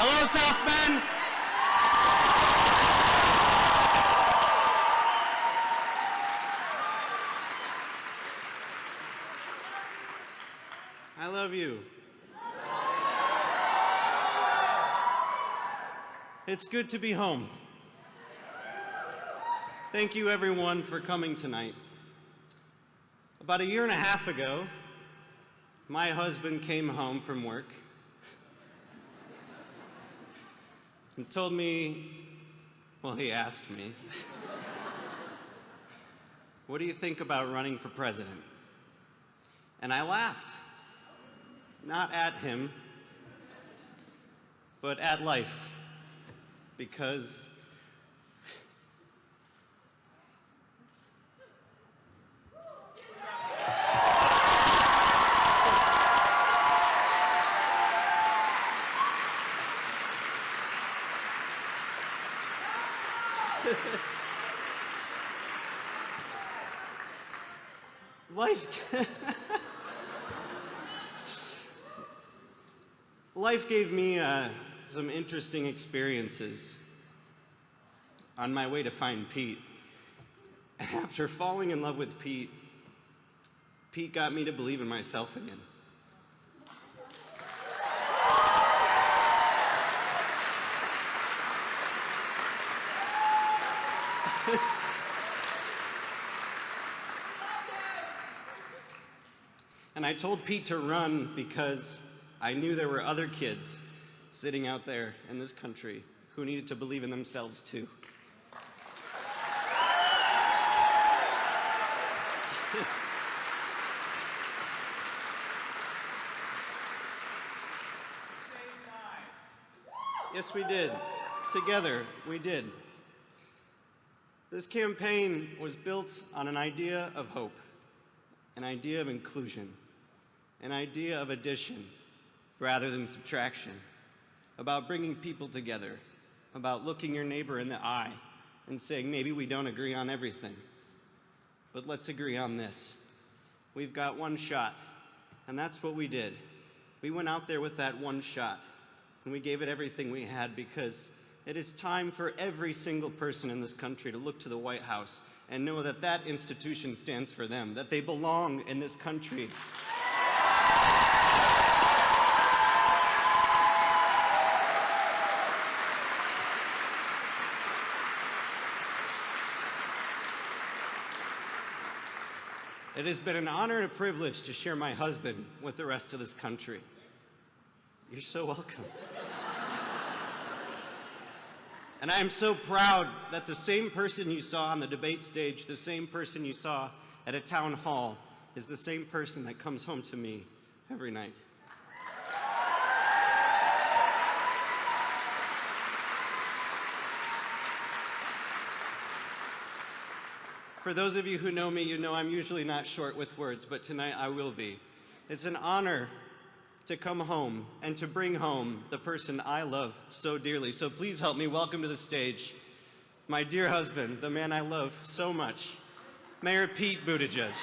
South Bend. I love you. It's good to be home. Thank you everyone for coming tonight. About a year and a half ago, my husband came home from work and told me, well, he asked me, what do you think about running for president? And I laughed not at him, but at life, because life life gave me uh, some interesting experiences on my way to find Pete. After falling in love with Pete, Pete got me to believe in myself again. and I told Pete to run because I knew there were other kids sitting out there in this country who needed to believe in themselves too. yes, we did. Together, we did. This campaign was built on an idea of hope, an idea of inclusion, an idea of addition, rather than subtraction, about bringing people together, about looking your neighbor in the eye and saying, maybe we don't agree on everything, but let's agree on this. We've got one shot, and that's what we did. We went out there with that one shot, and we gave it everything we had because it is time for every single person in this country to look to the White House and know that that institution stands for them, that they belong in this country. It has been an honor and a privilege to share my husband with the rest of this country. You're so welcome. And I am so proud that the same person you saw on the debate stage, the same person you saw at a town hall, is the same person that comes home to me every night. For those of you who know me, you know I'm usually not short with words, but tonight I will be. It's an honor to come home and to bring home the person I love so dearly. So please help me welcome to the stage my dear husband, the man I love so much, Mayor Pete Buttigieg.